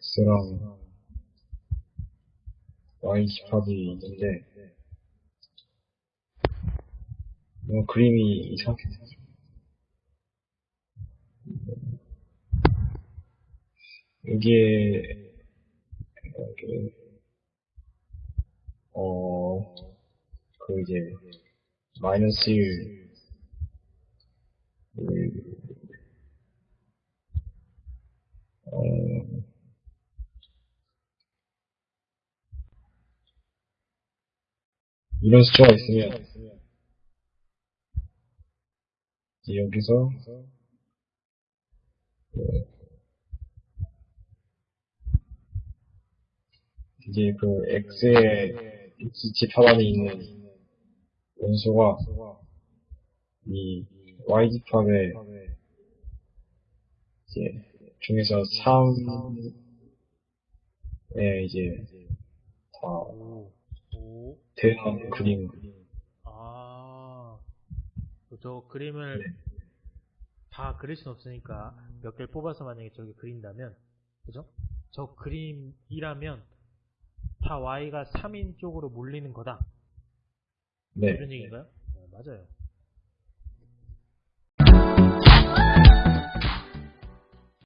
X랑 Y 집합이 있는데, 뭐 그림이 이상해. 여기에, 여기, 어, 그 이제, 마이너스 1, 이런 숫자가 있으면, 이제 여기서, 이제 그 X의 X 집합 안에 있는 원소가 이 Y 집 합의 이제 중에서 3에 이제 다 대한 그림 아, 저 그림을 네. 다 그릴 순 없으니까 몇 개를 뽑아서 만약에 저기 그린다면, 그죠? 저 그림이라면 다 y가 3인 쪽으로 몰리는 거다. 네 이런 얘기인가요? 네, 맞아요.